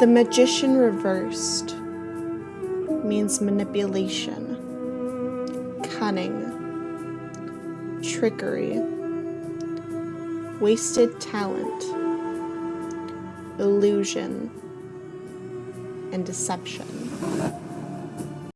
The magician reversed means manipulation, cunning, trickery, wasted talent, illusion, and deception.